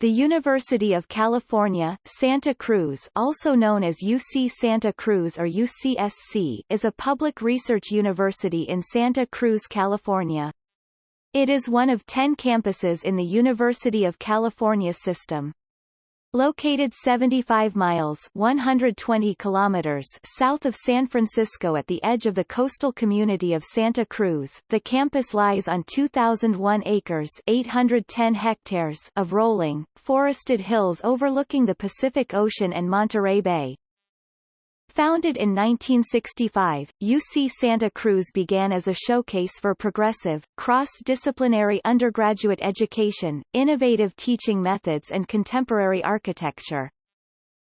The University of California, Santa Cruz also known as UC Santa Cruz or UCSC is a public research university in Santa Cruz, California. It is one of ten campuses in the University of California system. Located 75 miles 120 kilometers south of San Francisco at the edge of the coastal community of Santa Cruz, the campus lies on 2,001 acres 810 hectares of rolling, forested hills overlooking the Pacific Ocean and Monterey Bay. Founded in 1965, UC Santa Cruz began as a showcase for progressive, cross-disciplinary undergraduate education, innovative teaching methods and contemporary architecture.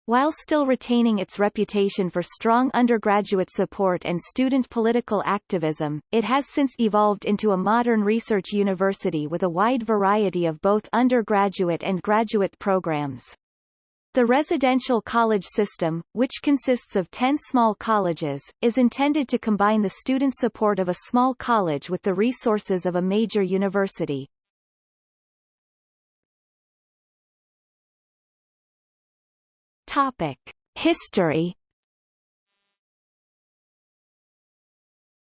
While still retaining its reputation for strong undergraduate support and student political activism, it has since evolved into a modern research university with a wide variety of both undergraduate and graduate programs. The residential college system, which consists of 10 small colleges, is intended to combine the student support of a small college with the resources of a major university. Topic. History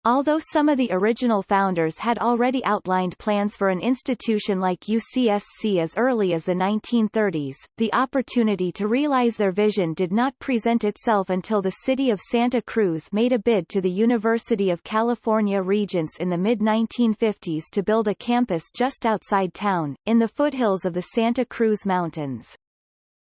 Although some of the original founders had already outlined plans for an institution like UCSC as early as the 1930s, the opportunity to realize their vision did not present itself until the city of Santa Cruz made a bid to the University of California Regents in the mid-1950s to build a campus just outside town, in the foothills of the Santa Cruz Mountains.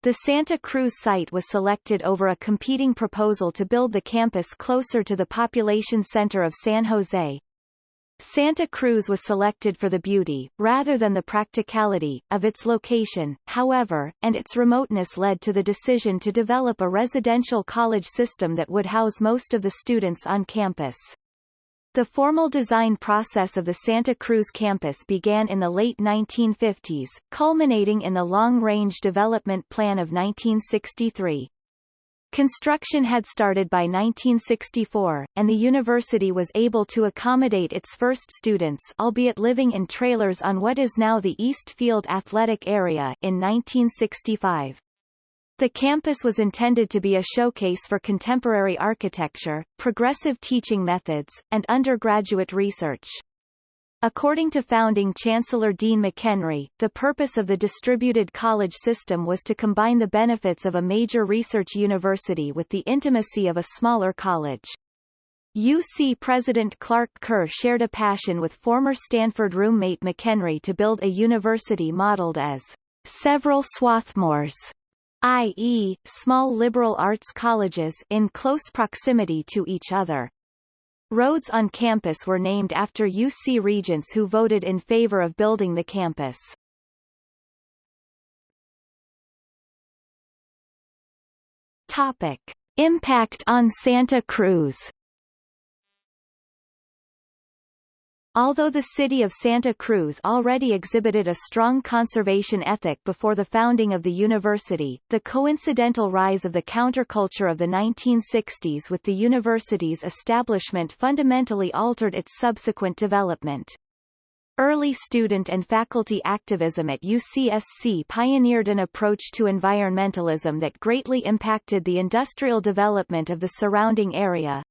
The Santa Cruz site was selected over a competing proposal to build the campus closer to the population center of San Jose. Santa Cruz was selected for the beauty, rather than the practicality, of its location, however, and its remoteness led to the decision to develop a residential college system that would house most of the students on campus. The formal design process of the Santa Cruz campus began in the late 1950s, culminating in the Long-Range Development Plan of 1963. Construction had started by 1964, and the university was able to accommodate its first students albeit living in trailers on what is now the East Field Athletic Area in 1965. The campus was intended to be a showcase for contemporary architecture, progressive teaching methods, and undergraduate research. According to founding Chancellor Dean McHenry, the purpose of the distributed college system was to combine the benefits of a major research university with the intimacy of a smaller college. UC President Clark Kerr shared a passion with former Stanford roommate McHenry to build a university modeled as several Swarthmores i.e., small liberal arts colleges in close proximity to each other. Roads on campus were named after UC regents who voted in favor of building the campus. Topic. Impact on Santa Cruz Although the city of Santa Cruz already exhibited a strong conservation ethic before the founding of the university, the coincidental rise of the counterculture of the 1960s with the university's establishment fundamentally altered its subsequent development. Early student and faculty activism at UCSC pioneered an approach to environmentalism that greatly impacted the industrial development of the surrounding area,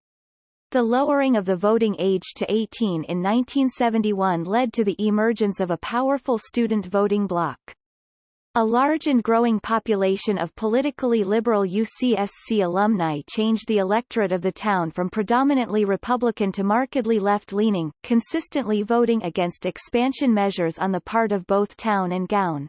the lowering of the voting age to 18 in 1971 led to the emergence of a powerful student voting bloc. A large and growing population of politically liberal UCSC alumni changed the electorate of the town from predominantly Republican to markedly left-leaning, consistently voting against expansion measures on the part of both town and gown.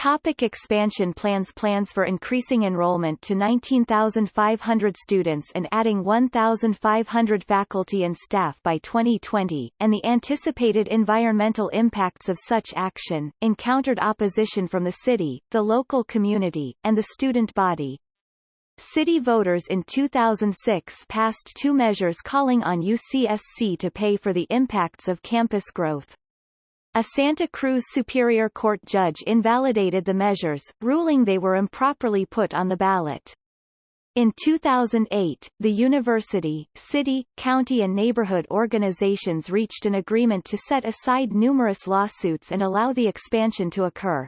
Topic expansion plans Plans for increasing enrollment to 19,500 students and adding 1,500 faculty and staff by 2020, and the anticipated environmental impacts of such action, encountered opposition from the city, the local community, and the student body. City voters in 2006 passed two measures calling on UCSC to pay for the impacts of campus growth. A Santa Cruz Superior Court judge invalidated the measures, ruling they were improperly put on the ballot. In 2008, the university, city, county and neighborhood organizations reached an agreement to set aside numerous lawsuits and allow the expansion to occur.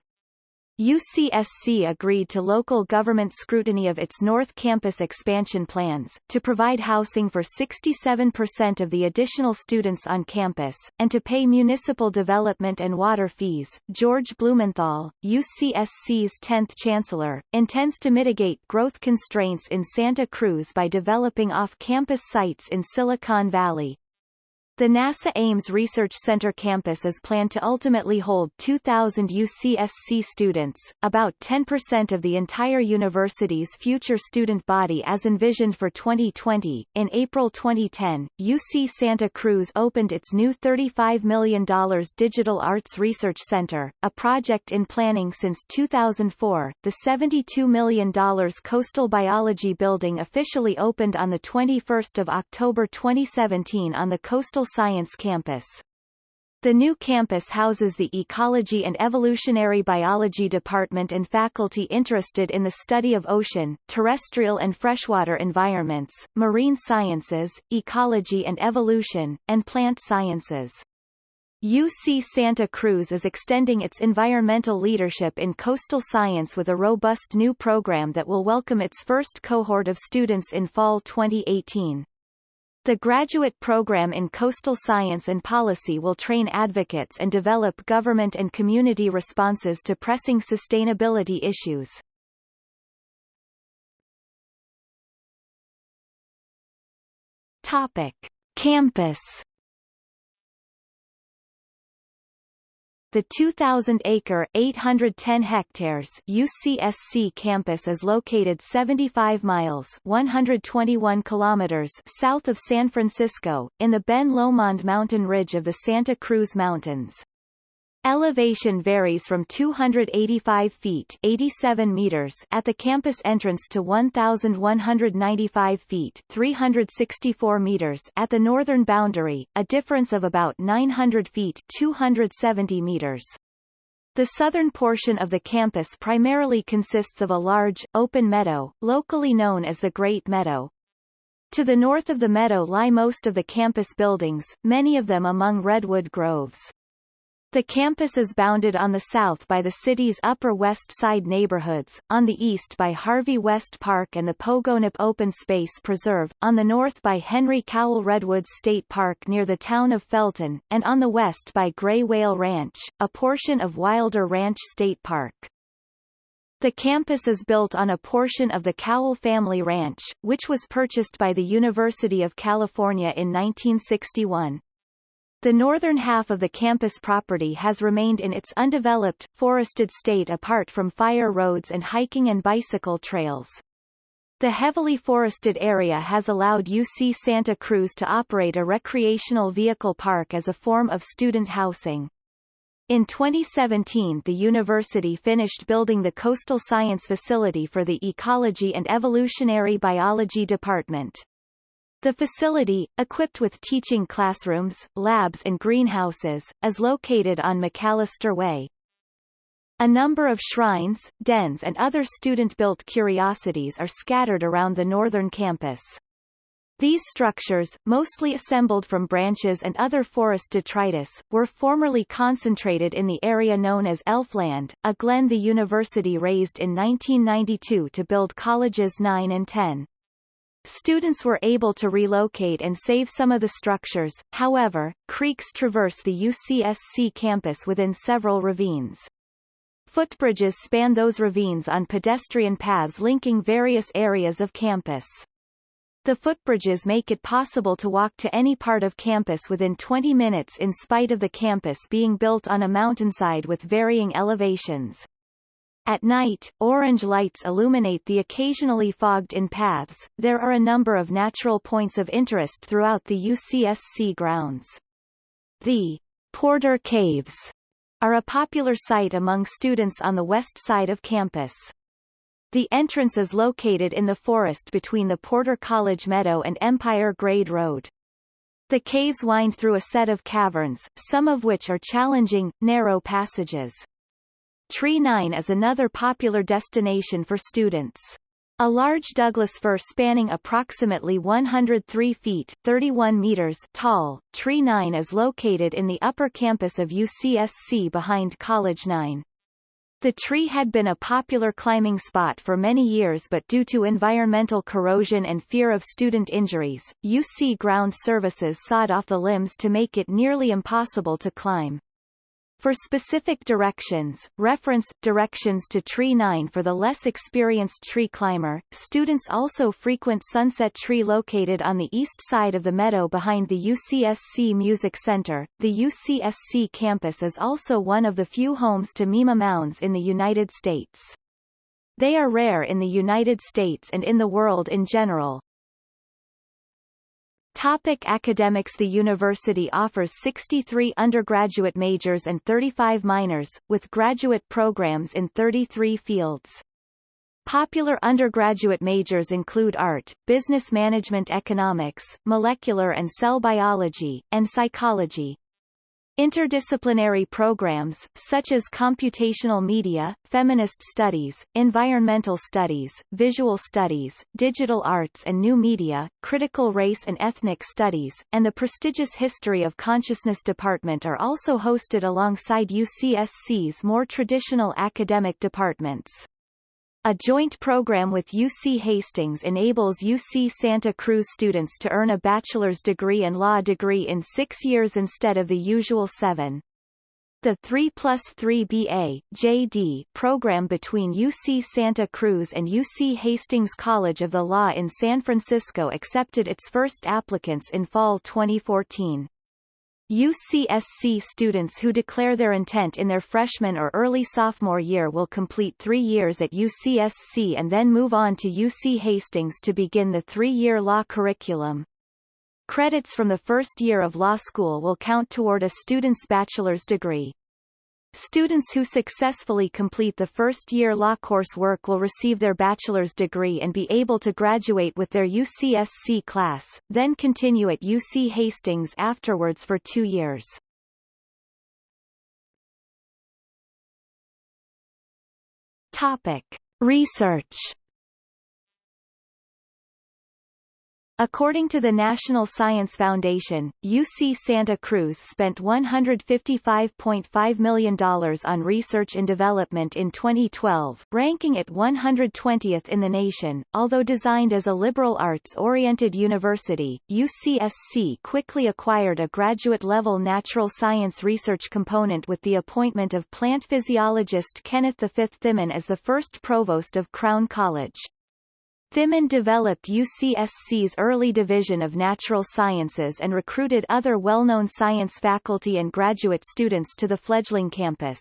UCSC agreed to local government scrutiny of its North Campus expansion plans, to provide housing for 67% of the additional students on campus, and to pay municipal development and water fees. George Blumenthal, UCSC's 10th chancellor, intends to mitigate growth constraints in Santa Cruz by developing off-campus sites in Silicon Valley, the NASA Ames Research Center campus is planned to ultimately hold 2,000 UCSC students, about 10% of the entire university's future student body as envisioned for 2020. In April 2010, UC Santa Cruz opened its new $35 million Digital Arts Research Center, a project in planning since 2004. The $72 million Coastal Biology Building officially opened on 21 October 2017 on the Coastal Science Campus. The new campus houses the Ecology and Evolutionary Biology Department and faculty interested in the study of ocean, terrestrial and freshwater environments, marine sciences, ecology and evolution, and plant sciences. UC Santa Cruz is extending its environmental leadership in coastal science with a robust new program that will welcome its first cohort of students in fall 2018. The graduate program in coastal science and policy will train advocates and develop government and community responses to pressing sustainability issues. Topic: Campus The 2,000-acre (810 hectares) UCSC campus is located 75 miles (121 kilometers) south of San Francisco, in the Ben Lomond mountain ridge of the Santa Cruz Mountains. Elevation varies from 285 feet 87 meters at the campus entrance to 1,195 feet 364 meters at the northern boundary, a difference of about 900 feet 270 meters. The southern portion of the campus primarily consists of a large, open meadow, locally known as the Great Meadow. To the north of the meadow lie most of the campus buildings, many of them among redwood groves. The campus is bounded on the south by the city's Upper West Side neighborhoods, on the east by Harvey West Park and the Pogonip Open Space Preserve, on the north by Henry Cowell Redwoods State Park near the town of Felton, and on the west by Gray Whale Ranch, a portion of Wilder Ranch State Park. The campus is built on a portion of the Cowell family ranch, which was purchased by the University of California in 1961. The northern half of the campus property has remained in its undeveloped, forested state apart from fire roads and hiking and bicycle trails. The heavily forested area has allowed UC Santa Cruz to operate a recreational vehicle park as a form of student housing. In 2017 the university finished building the Coastal Science Facility for the Ecology and Evolutionary Biology Department. The facility, equipped with teaching classrooms, labs and greenhouses, is located on McAllister Way. A number of shrines, dens and other student-built curiosities are scattered around the northern campus. These structures, mostly assembled from branches and other forest detritus, were formerly concentrated in the area known as Elfland, a glen the university razed in 1992 to build colleges 9 and 10. Students were able to relocate and save some of the structures, however, creeks traverse the UCSC campus within several ravines. Footbridges span those ravines on pedestrian paths linking various areas of campus. The footbridges make it possible to walk to any part of campus within 20 minutes in spite of the campus being built on a mountainside with varying elevations. At night, orange lights illuminate the occasionally fogged-in paths. There are a number of natural points of interest throughout the UCSC grounds. The Porter Caves are a popular site among students on the west side of campus. The entrance is located in the forest between the Porter College Meadow and Empire Grade Road. The caves wind through a set of caverns, some of which are challenging, narrow passages. Tree 9 is another popular destination for students. A large Douglas fir spanning approximately 103 feet 31 meters tall, Tree 9 is located in the upper campus of UCSC behind College 9. The tree had been a popular climbing spot for many years but due to environmental corrosion and fear of student injuries, UC ground services sawed off the limbs to make it nearly impossible to climb. For specific directions, reference directions to Tree 9 for the less experienced tree climber. Students also frequent Sunset Tree located on the east side of the meadow behind the UCSC Music Center. The UCSC campus is also one of the few homes to Mima mounds in the United States. They are rare in the United States and in the world in general. Topic academics The university offers 63 undergraduate majors and 35 minors, with graduate programs in 33 fields. Popular undergraduate majors include art, business management economics, molecular and cell biology, and psychology. Interdisciplinary programs, such as computational media, feminist studies, environmental studies, visual studies, digital arts and new media, critical race and ethnic studies, and the prestigious History of Consciousness department are also hosted alongside UCSC's more traditional academic departments. A joint program with UC Hastings enables UC Santa Cruz students to earn a bachelor's degree and law degree in six years instead of the usual seven. The 3 plus 3 BA JD program between UC Santa Cruz and UC Hastings College of the Law in San Francisco accepted its first applicants in fall 2014. UCSC students who declare their intent in their freshman or early sophomore year will complete three years at UCSC and then move on to UC Hastings to begin the three-year law curriculum. Credits from the first year of law school will count toward a student's bachelor's degree. Students who successfully complete the first-year law coursework will receive their bachelor's degree and be able to graduate with their UCSC class, then continue at UC Hastings afterwards for two years. Topic. Research According to the National Science Foundation, UC Santa Cruz spent $155.5 million on research and development in 2012, ranking it 120th in the nation. Although designed as a liberal arts-oriented university, UCSC quickly acquired a graduate-level natural science research component with the appointment of plant physiologist Kenneth V. Thimann as the first provost of Crown College. Thimann developed UCSC's early division of natural sciences and recruited other well-known science faculty and graduate students to the fledgling campus.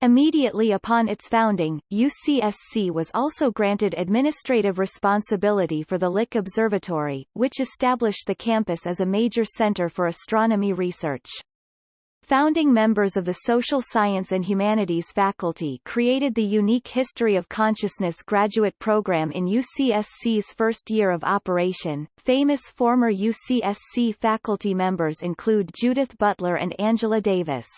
Immediately upon its founding, UCSC was also granted administrative responsibility for the Lick Observatory, which established the campus as a major center for astronomy research. Founding members of the Social Science and Humanities faculty created the unique History of Consciousness graduate program in UCSC's first year of operation. Famous former UCSC faculty members include Judith Butler and Angela Davis.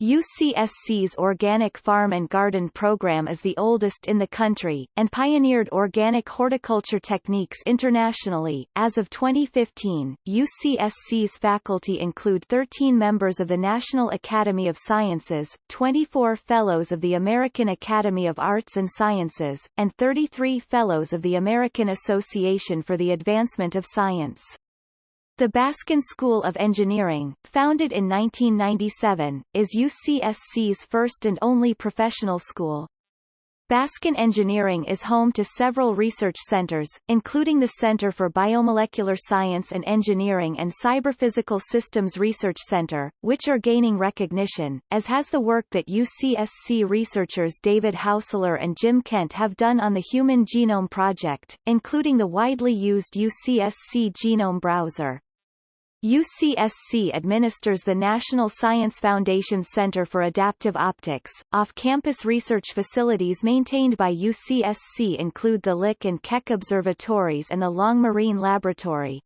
UCSC's Organic Farm and Garden program is the oldest in the country, and pioneered organic horticulture techniques internationally. As of 2015, UCSC's faculty include 13 members of the National Academy of Sciences, 24 Fellows of the American Academy of Arts and Sciences, and 33 Fellows of the American Association for the Advancement of Science. The Baskin School of Engineering, founded in 1997, is UCSC's first and only professional school. Baskin Engineering is home to several research centers, including the Center for Biomolecular Science and Engineering and Cyberphysical Systems Research Center, which are gaining recognition, as has the work that UCSC researchers David Haussler and Jim Kent have done on the Human Genome Project, including the widely used UCSC Genome Browser. UCSC administers the National Science Foundation Center for Adaptive Optics. Off-campus research facilities maintained by UCSC include the Lick and Keck Observatories and the Long Marine Laboratory.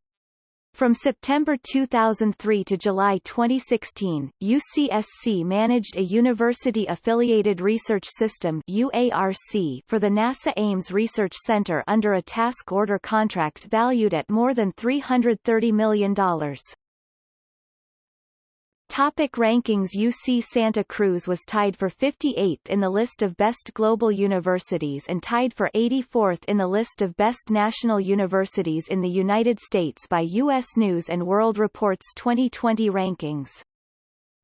From September 2003 to July 2016, UCSC managed a University-Affiliated Research System UARC for the NASA Ames Research Center under a task order contract valued at more than $330 million. Topic rankings UC Santa Cruz was tied for 58th in the list of best global universities and tied for 84th in the list of best national universities in the United States by U.S. News & World Report's 2020 rankings.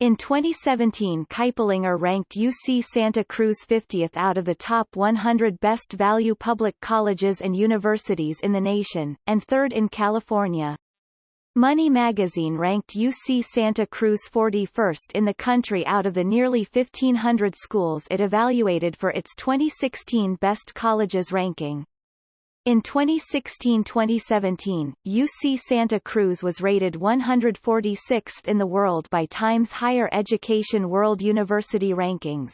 In 2017 Kiplinger ranked UC Santa Cruz 50th out of the top 100 best value public colleges and universities in the nation, and third in California. Money magazine ranked UC Santa Cruz 41st in the country out of the nearly 1,500 schools it evaluated for its 2016 Best Colleges ranking. In 2016-2017, UC Santa Cruz was rated 146th in the world by Times Higher Education World University Rankings.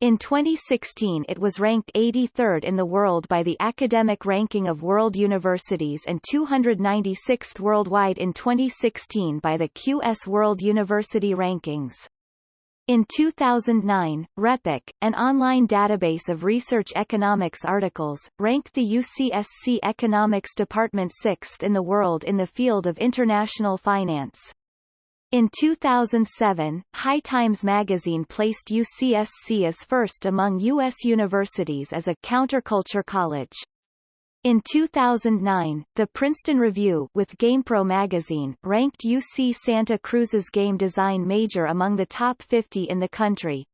In 2016 it was ranked 83rd in the world by the Academic Ranking of World Universities and 296th worldwide in 2016 by the QS World University Rankings. In 2009, RePEc, an online database of research economics articles, ranked the UCSC Economics Department sixth in the world in the field of international finance. In 2007, High Times magazine placed UCSC as first among U.S. universities as a counterculture college. In 2009, the Princeton Review with GamePro magazine ranked UC Santa Cruz's game design major among the top 50 in the country.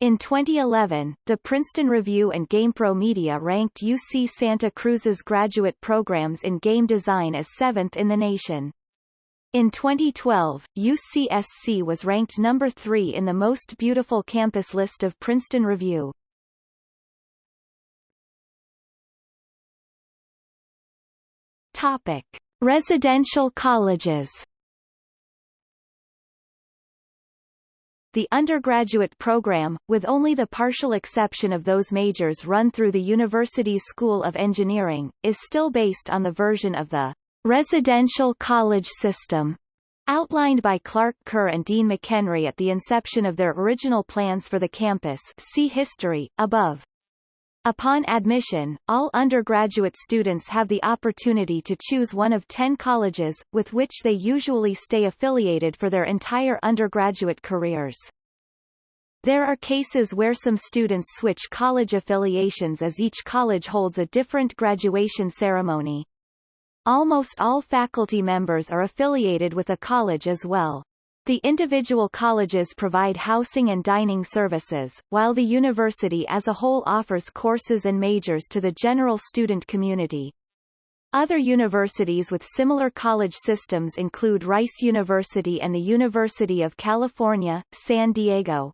In 2011, the Princeton Review and GamePro Media ranked UC Santa Cruz's graduate programs in game design as seventh in the nation. In 2012, UCSC was ranked number 3 in the Most Beautiful Campus list of Princeton Review. Topic: Residential colleges. The undergraduate program, with only the partial exception of those majors run through the university's School of Engineering, is still based on the version of the residential college system outlined by Clark Kerr and Dean McHenry at the inception of their original plans for the campus see history, above. Upon admission, all undergraduate students have the opportunity to choose one of ten colleges, with which they usually stay affiliated for their entire undergraduate careers. There are cases where some students switch college affiliations as each college holds a different graduation ceremony. Almost all faculty members are affiliated with a college as well. The individual colleges provide housing and dining services, while the university as a whole offers courses and majors to the general student community. Other universities with similar college systems include Rice University and the University of California, San Diego.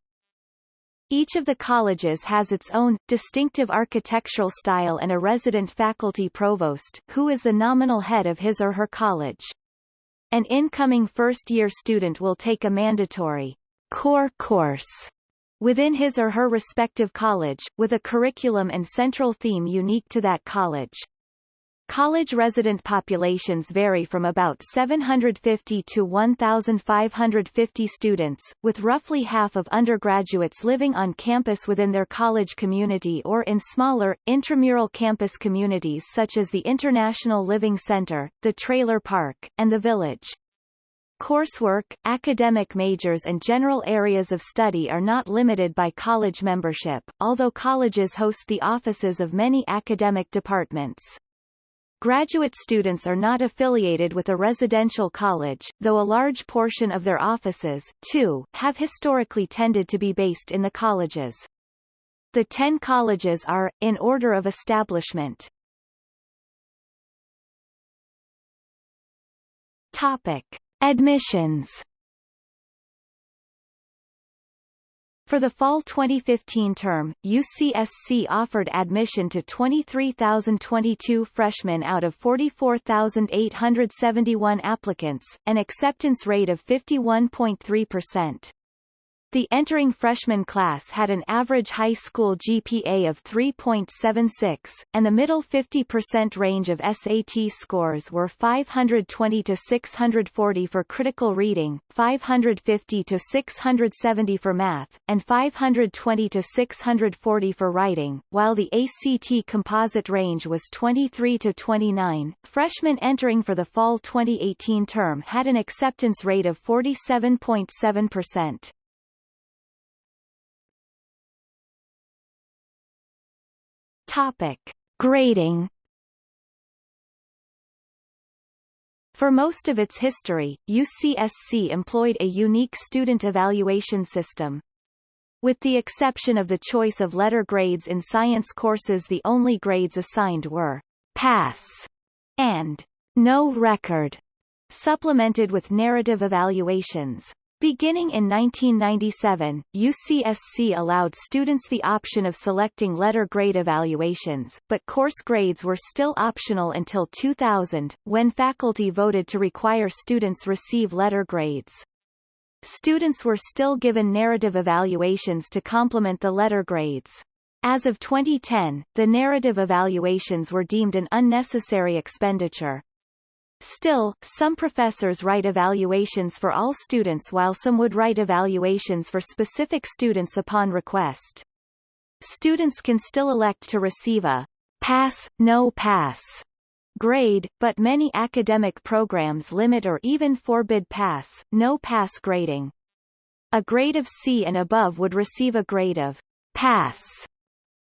Each of the colleges has its own, distinctive architectural style and a resident faculty provost, who is the nominal head of his or her college. An incoming first-year student will take a mandatory core course within his or her respective college, with a curriculum and central theme unique to that college. College resident populations vary from about 750 to 1,550 students, with roughly half of undergraduates living on campus within their college community or in smaller, intramural campus communities such as the International Living Center, the Trailer Park, and the Village. Coursework, academic majors and general areas of study are not limited by college membership, although colleges host the offices of many academic departments. Graduate students are not affiliated with a residential college, though a large portion of their offices, too, have historically tended to be based in the colleges. The ten colleges are, in order of establishment. Topic. Admissions For the fall 2015 term, UCSC offered admission to 23,022 freshmen out of 44,871 applicants, an acceptance rate of 51.3%. The entering freshman class had an average high school GPA of 3.76, and the middle 50% range of SAT scores were 520 to 640 for critical reading, 550 to 670 for math, and 520 to 640 for writing, while the ACT composite range was 23 to 29. Freshmen entering for the fall 2018 term had an acceptance rate of 47.7%. Topic. Grading For most of its history, UCSC employed a unique student evaluation system. With the exception of the choice of letter grades in science courses the only grades assigned were pass and no record, supplemented with narrative evaluations. Beginning in 1997, UCSC allowed students the option of selecting letter grade evaluations, but course grades were still optional until 2000, when faculty voted to require students receive letter grades. Students were still given narrative evaluations to complement the letter grades. As of 2010, the narrative evaluations were deemed an unnecessary expenditure. Still, some professors write evaluations for all students while some would write evaluations for specific students upon request. Students can still elect to receive a pass, no pass grade, but many academic programs limit or even forbid pass, no pass grading. A grade of C and above would receive a grade of pass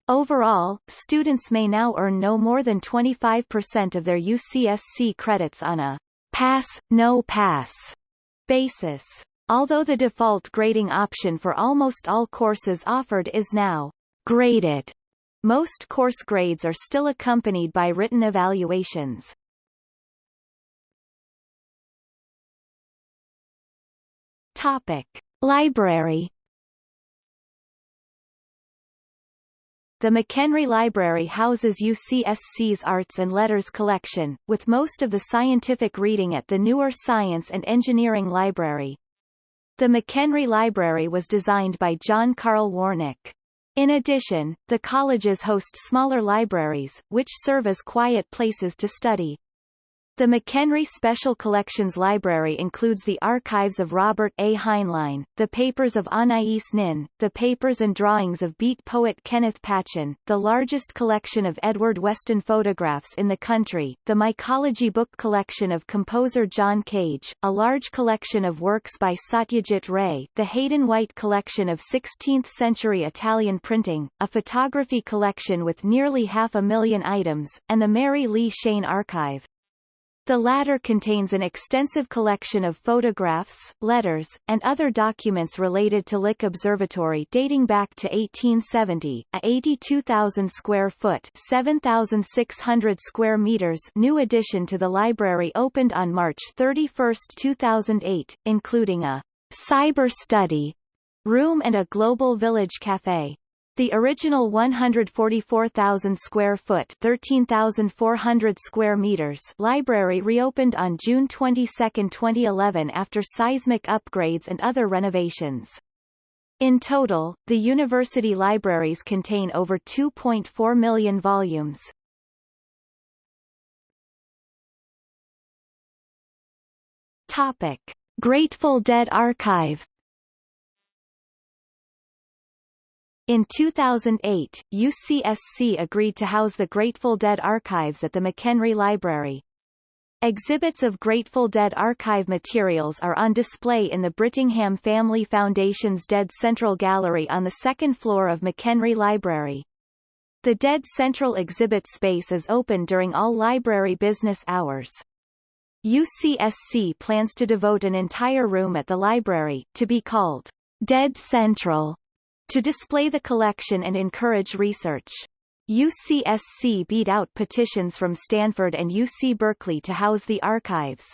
Overall, students may now earn no more than 25% of their UCSC credits on a pass, no pass basis. Although the default grading option for almost all courses offered is now graded, most course grades are still accompanied by written evaluations. Topic. Library The McHenry Library houses UCSC's Arts and Letters collection, with most of the scientific reading at the newer Science and Engineering Library. The McHenry Library was designed by John Carl Warnick. In addition, the colleges host smaller libraries, which serve as quiet places to study. The McHenry Special Collections Library includes the archives of Robert A. Heinlein, the papers of Anais Nin, the papers and drawings of beat poet Kenneth Patchen, the largest collection of Edward Weston photographs in the country, the mycology book collection of composer John Cage, a large collection of works by Satyajit Ray, the Hayden White collection of 16th-century Italian printing, a photography collection with nearly half a million items, and the Mary Lee Shane Archive. The latter contains an extensive collection of photographs, letters, and other documents related to Lick Observatory dating back to 1870. A 82,000 square foot (7,600 square meters) new addition to the library opened on March 31, 2008, including a cyber study room and a global village cafe. The original 144,000 square foot 13,400 square meters library reopened on June 22, 2011 after seismic upgrades and other renovations. In total, the university libraries contain over 2.4 million volumes. Topic. Grateful Dead Archive In 2008, UCSC agreed to house the Grateful Dead archives at the McHenry Library. Exhibits of Grateful Dead archive materials are on display in the Brittingham Family Foundation's Dead Central Gallery on the second floor of McHenry Library. The Dead Central exhibit space is open during all library business hours. UCSC plans to devote an entire room at the library, to be called Dead Central to display the collection and encourage research. UCSC beat out petitions from Stanford and UC Berkeley to house the archives.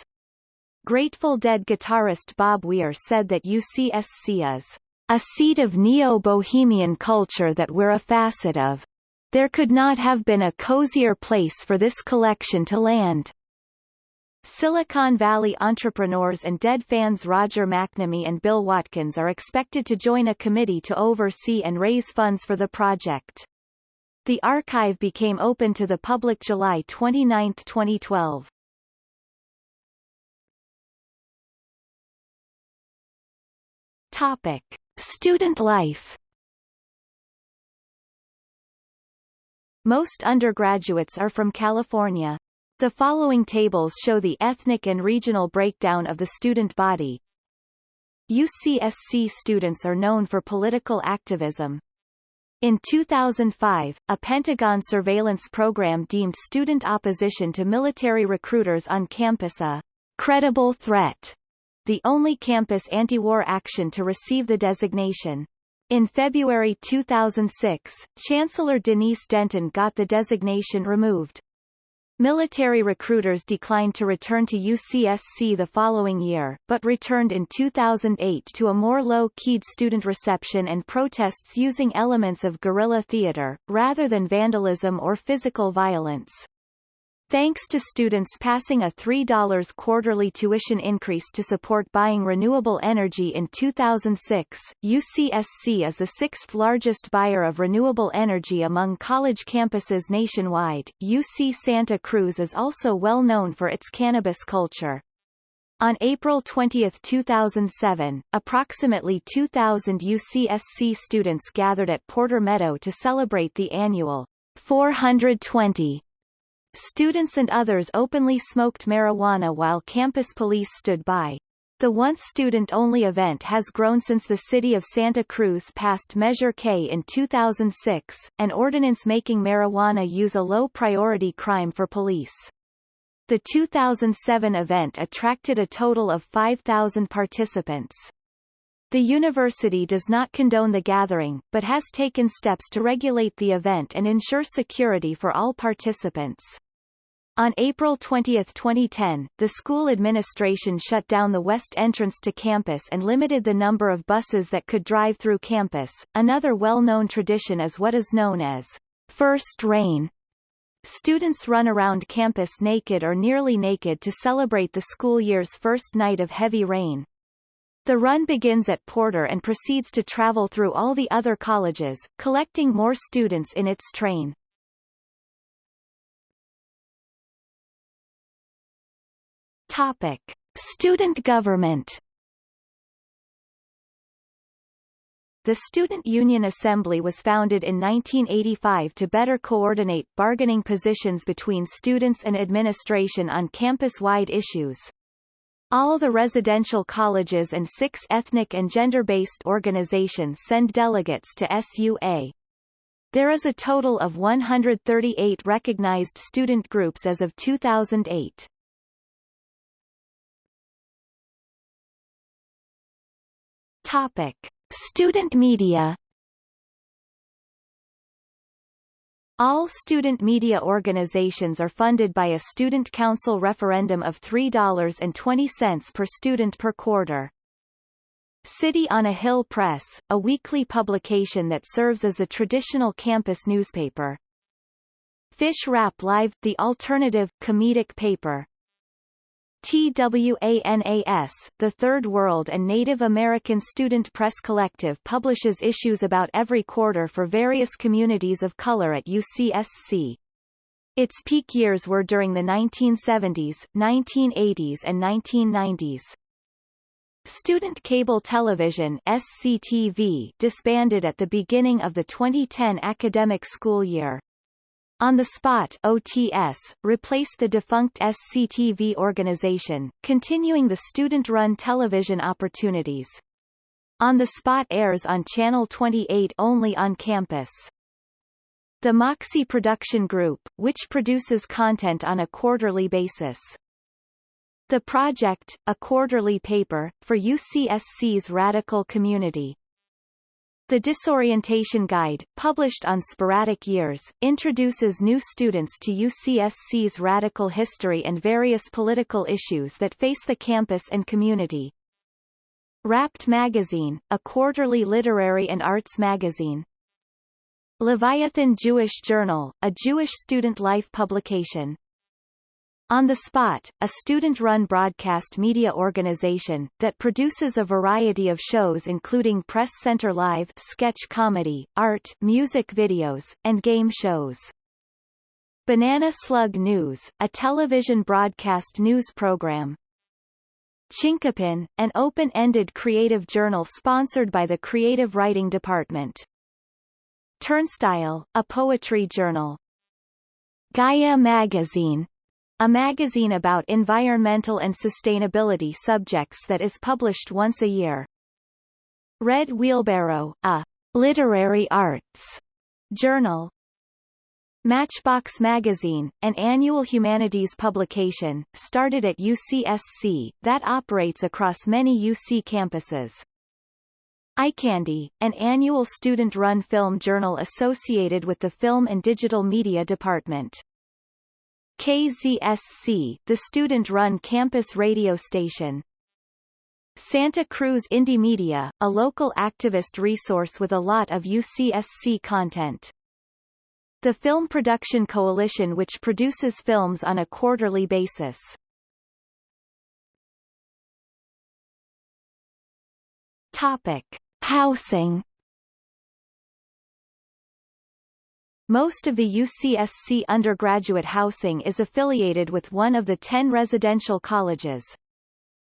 Grateful Dead guitarist Bob Weir said that UCSC is a seat of neo-bohemian culture that we're a facet of. There could not have been a cozier place for this collection to land. Silicon Valley entrepreneurs and Dead fans Roger McNamee and Bill Watkins are expected to join a committee to oversee and raise funds for the project. The archive became open to the public July 29, 2012. Topic. Student life Most undergraduates are from California. The following tables show the ethnic and regional breakdown of the student body. UCSC students are known for political activism. In 2005, a Pentagon surveillance program deemed student opposition to military recruiters on campus a credible threat, the only campus anti-war action to receive the designation. In February 2006, Chancellor Denise Denton got the designation removed. Military recruiters declined to return to UCSC the following year, but returned in 2008 to a more low-keyed student reception and protests using elements of guerrilla theater, rather than vandalism or physical violence. Thanks to students passing a $3 quarterly tuition increase to support buying renewable energy in 2006, UCSC is the sixth largest buyer of renewable energy among college campuses nationwide. UC Santa Cruz is also well known for its cannabis culture. On April 20, 2007, approximately 2,000 UCSC students gathered at Porter Meadow to celebrate the annual 420 Students and others openly smoked marijuana while campus police stood by. The once student-only event has grown since the city of Santa Cruz passed Measure K in 2006, an ordinance making marijuana use a low-priority crime for police. The 2007 event attracted a total of 5,000 participants. The university does not condone the gathering, but has taken steps to regulate the event and ensure security for all participants. On April 20, 2010, the school administration shut down the west entrance to campus and limited the number of buses that could drive through campus. Another well-known tradition is what is known as First Rain. Students run around campus naked or nearly naked to celebrate the school year's first night of heavy rain. The run begins at Porter and proceeds to travel through all the other colleges, collecting more students in its train. Topic: Student government. The Student Union Assembly was founded in 1985 to better coordinate bargaining positions between students and administration on campus-wide issues. All the residential colleges and six ethnic and gender-based organizations send delegates to SUA. There is a total of 138 recognized student groups as of 2008. Topic: Student media. All student media organizations are funded by a Student Council referendum of $3.20 per student per quarter. City on a Hill Press, a weekly publication that serves as a traditional campus newspaper. Fish Rap Live, the alternative, comedic paper. TWANAS, the Third World and Native American Student Press Collective publishes issues about every quarter for various communities of color at UCSC. Its peak years were during the 1970s, 1980s and 1990s. Student Cable Television SCTV disbanded at the beginning of the 2010 academic school year. On the Spot OTS, replaced the defunct SCTV organization, continuing the student-run television opportunities. On the Spot airs on Channel 28 only on campus. The Moxie Production Group, which produces content on a quarterly basis. The Project, a quarterly paper, for UCSC's radical community. The Disorientation Guide, published on sporadic years, introduces new students to UCSC's radical history and various political issues that face the campus and community. Wrapped Magazine, a quarterly literary and arts magazine. Leviathan Jewish Journal, a Jewish student life publication. On the Spot, a student-run broadcast media organization, that produces a variety of shows including Press Center Live sketch comedy, art, music videos, and game shows. Banana Slug News, a television broadcast news program. Chinquapin, an open-ended creative journal sponsored by the Creative Writing Department. Turnstile, a poetry journal. Gaia Magazine, a magazine about environmental and sustainability subjects that is published once a year. Red Wheelbarrow, a literary arts journal. Matchbox Magazine, an annual humanities publication, started at UCSC, that operates across many UC campuses. iCandy, an annual student-run film journal associated with the Film and Digital Media Department. KZSC, the student-run campus radio station. Santa Cruz Indie Media, a local activist resource with a lot of UCSC content. The Film Production Coalition which produces films on a quarterly basis. Topic. Housing Most of the UCSC undergraduate housing is affiliated with one of the ten residential colleges.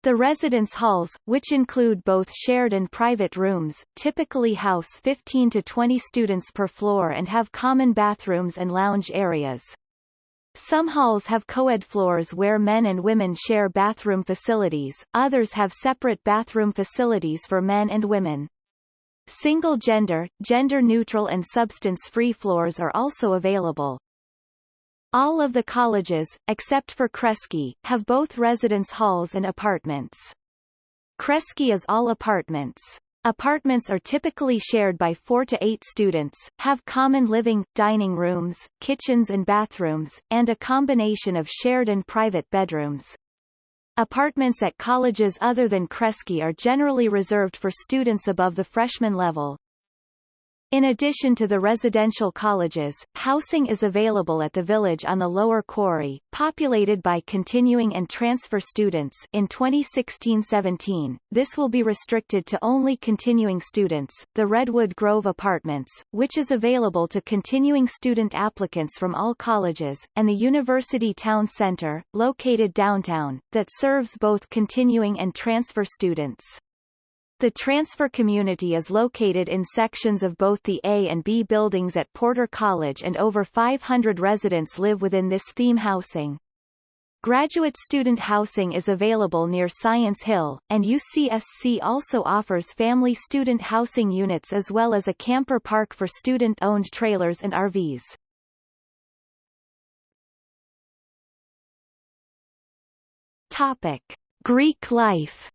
The residence halls, which include both shared and private rooms, typically house 15 to 20 students per floor and have common bathrooms and lounge areas. Some halls have co-ed floors where men and women share bathroom facilities, others have separate bathroom facilities for men and women. Single-gender, gender-neutral and substance-free floors are also available. All of the colleges, except for Kresge, have both residence halls and apartments. Kresge is all apartments. Apartments are typically shared by four to eight students, have common living, dining rooms, kitchens and bathrooms, and a combination of shared and private bedrooms. Apartments at colleges other than Kresge are generally reserved for students above the freshman level. In addition to the residential colleges, housing is available at the village on the Lower Quarry, populated by continuing and transfer students in 2016-17. This will be restricted to only continuing students. The Redwood Grove Apartments, which is available to continuing student applicants from all colleges, and the University Town Center, located downtown, that serves both continuing and transfer students. The transfer community is located in sections of both the A and B buildings at Porter College and over 500 residents live within this theme housing. Graduate student housing is available near Science Hill, and UCSC also offers family student housing units as well as a camper park for student-owned trailers and RVs. Topic. Greek life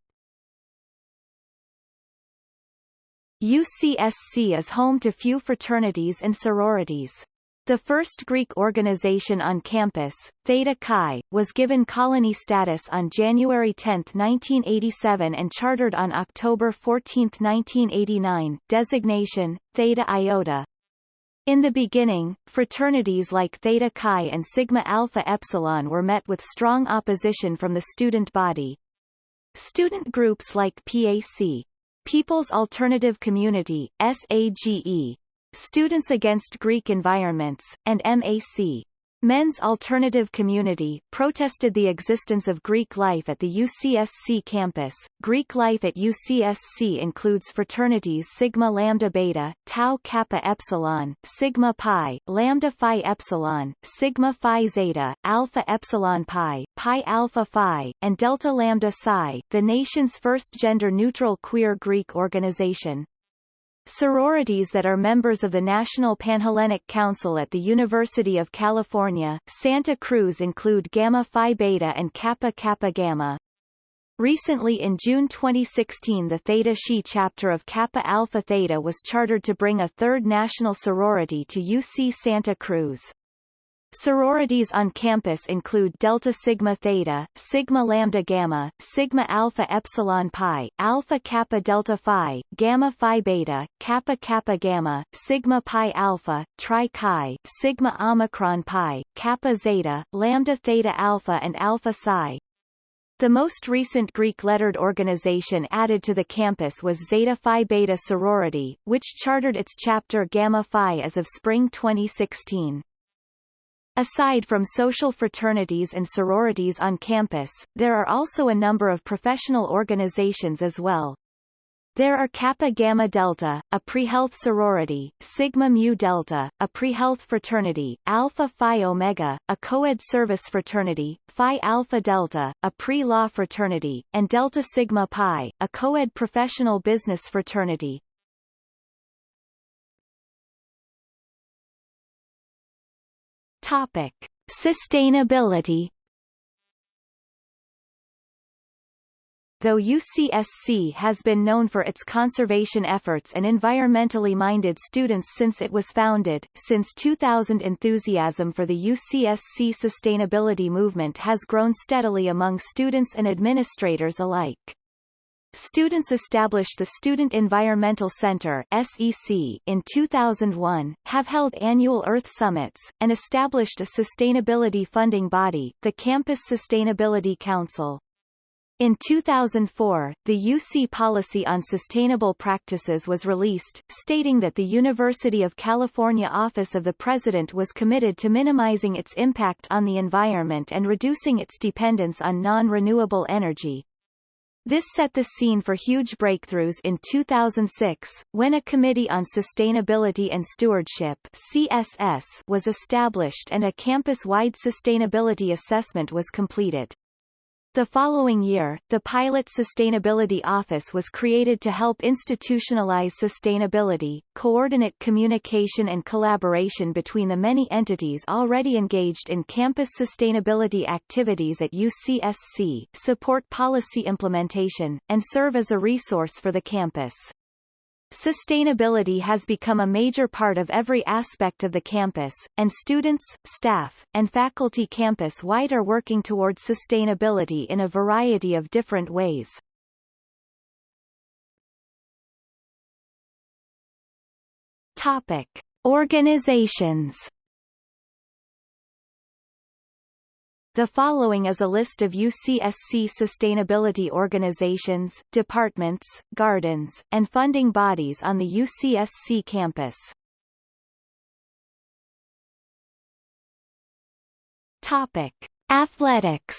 UCSC is home to few fraternities and sororities. The first Greek organization on campus, Theta Chi, was given colony status on January 10, 1987 and chartered on October 14, 1989, designation, Theta Iota. In the beginning, fraternities like Theta Chi and Sigma Alpha Epsilon were met with strong opposition from the student body. Student groups like PAC, People's Alternative Community, SAGE, Students Against Greek Environments, and MAC, Men's Alternative Community, protested the existence of Greek life at the UCSC campus. Greek life at UCSC includes fraternities Sigma Lambda Beta, Tau Kappa Epsilon, Sigma Pi, Lambda Phi Epsilon, Sigma Phi Zeta, Alpha Epsilon Pi, Pi Alpha Phi, and Delta Lambda Psi, the nation's first gender-neutral queer Greek organization. Sororities that are members of the National Panhellenic Council at the University of California, Santa Cruz include Gamma Phi Beta and Kappa Kappa Gamma. Recently in June 2016 the Theta Xi chapter of Kappa Alpha Theta was chartered to bring a third national sorority to UC Santa Cruz. Sororities on campus include Delta Sigma Theta, Sigma Lambda Gamma, Sigma Alpha Epsilon Pi, Alpha Kappa Delta Phi, Gamma Phi Beta, Kappa Kappa Gamma, Sigma Pi Alpha, Tri Chi, Sigma Omicron Pi, Kappa Zeta, Lambda Theta Alpha and Alpha Psi. The most recent Greek-lettered organization added to the campus was Zeta Phi Beta Sorority, which chartered its chapter Gamma Phi as of spring 2016. Aside from social fraternities and sororities on campus, there are also a number of professional organizations as well. There are Kappa Gamma Delta, a pre-health sorority, Sigma Mu Delta, a pre-health fraternity, Alpha Phi Omega, a co-ed service fraternity, Phi Alpha Delta, a pre-law fraternity, and Delta Sigma Pi, a co-ed professional business fraternity. Topic: Sustainability. Though UCSC has been known for its conservation efforts and environmentally minded students since it was founded, since 2000 enthusiasm for the UCSC sustainability movement has grown steadily among students and administrators alike. Students established the Student Environmental Center SEC in 2001, have held annual Earth Summits, and established a sustainability funding body, the Campus Sustainability Council. In 2004, the UC Policy on Sustainable Practices was released, stating that the University of California Office of the President was committed to minimizing its impact on the environment and reducing its dependence on non-renewable energy. This set the scene for huge breakthroughs in 2006, when a Committee on Sustainability and Stewardship CSS was established and a campus-wide sustainability assessment was completed. The following year, the Pilot Sustainability Office was created to help institutionalize sustainability, coordinate communication and collaboration between the many entities already engaged in campus sustainability activities at UCSC, support policy implementation, and serve as a resource for the campus. Sustainability has become a major part of every aspect of the campus, and students, staff, and faculty campus-wide are working towards sustainability in a variety of different ways. Topic. Organizations The following is a list of UCSC sustainability organizations, departments, gardens, and funding bodies on the UCSC campus. Topic: Athletics.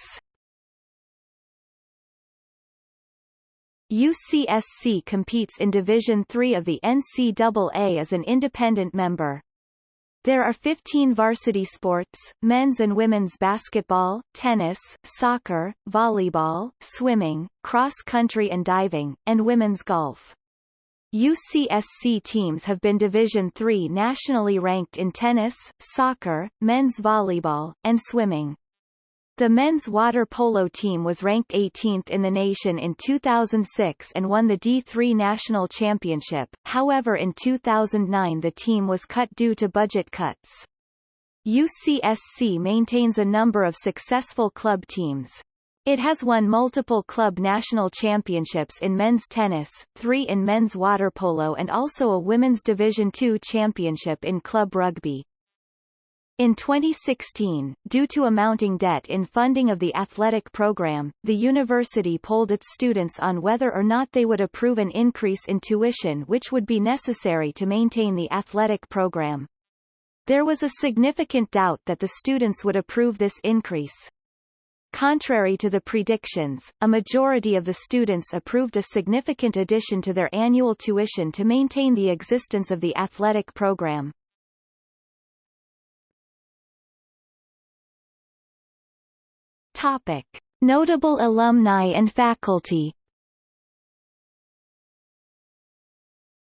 UCSC competes in Division III of the NCAA as an independent member. There are 15 varsity sports, men's and women's basketball, tennis, soccer, volleyball, swimming, cross-country and diving, and women's golf. UCSC teams have been Division III nationally ranked in tennis, soccer, men's volleyball, and swimming. The men's water polo team was ranked 18th in the nation in 2006 and won the D3 national championship, however in 2009 the team was cut due to budget cuts. UCSC maintains a number of successful club teams. It has won multiple club national championships in men's tennis, three in men's water polo and also a women's Division II championship in club rugby. In 2016, due to a mounting debt in funding of the athletic program, the university polled its students on whether or not they would approve an increase in tuition which would be necessary to maintain the athletic program. There was a significant doubt that the students would approve this increase. Contrary to the predictions, a majority of the students approved a significant addition to their annual tuition to maintain the existence of the athletic program. Topic. Notable alumni and faculty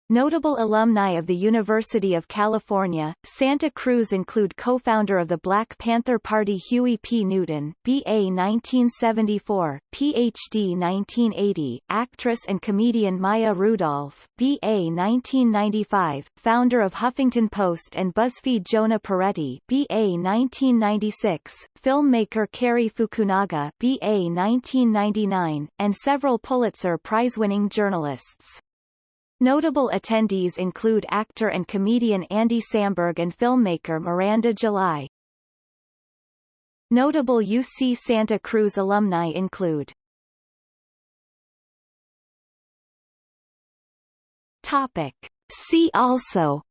Notable alumni of the University of California, Santa Cruz include co-founder of the Black Panther Party Huey P. Newton, B.A. 1974, Ph.D. 1980, actress and comedian Maya Rudolph, B.A. 1995, founder of Huffington Post and BuzzFeed Jonah Peretti, B.A. 1996, filmmaker Cary Fukunaga, B.A. 1999, and several Pulitzer Prize-winning journalists. Notable attendees include actor and comedian Andy Samberg and filmmaker Miranda July. Notable UC Santa Cruz alumni include Topic. See also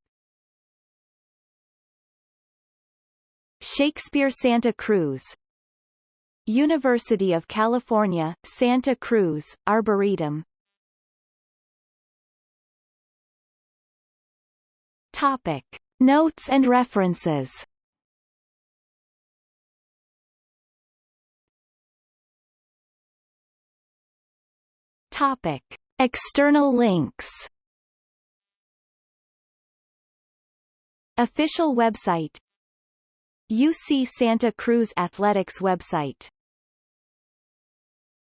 Shakespeare Santa Cruz University of California, Santa Cruz, Arboretum Topic. Notes and references Topic. External links Official website UC Santa Cruz Athletics website